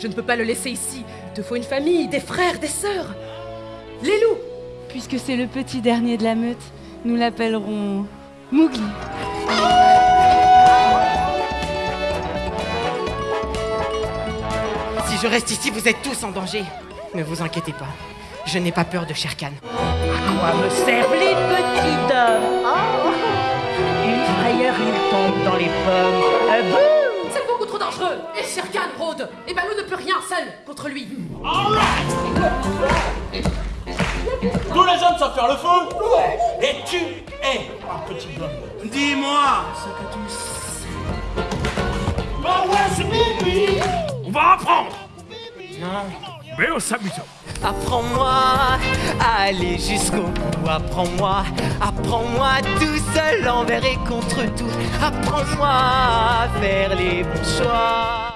Je ne peux pas le laisser ici. Il te faut une famille, des frères, des sœurs. Les loups Puisque c'est le petit dernier de la meute, nous l'appellerons Mougli. Si je reste ici, vous êtes tous en danger. Ne vous inquiétez pas. Je n'ai pas peur de Sherkan. À quoi me servent les petits hommes? Oh Une frayeur, il tombe dans les pommes. Euh, C'est beaucoup trop dangereux Et Sherkan rôde Et rien seul contre lui Tous les hommes savent faire le feu Ouais Et tu es un petit homme. Dis-moi ce que tu sais. Bah ouais, c'est Bibi On va apprendre Mais on s'amuse. Apprends-moi à aller jusqu'au bout. Apprends-moi, apprends-moi tout seul envers et contre tout. Apprends-moi à faire les bons choix.